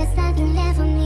the starting level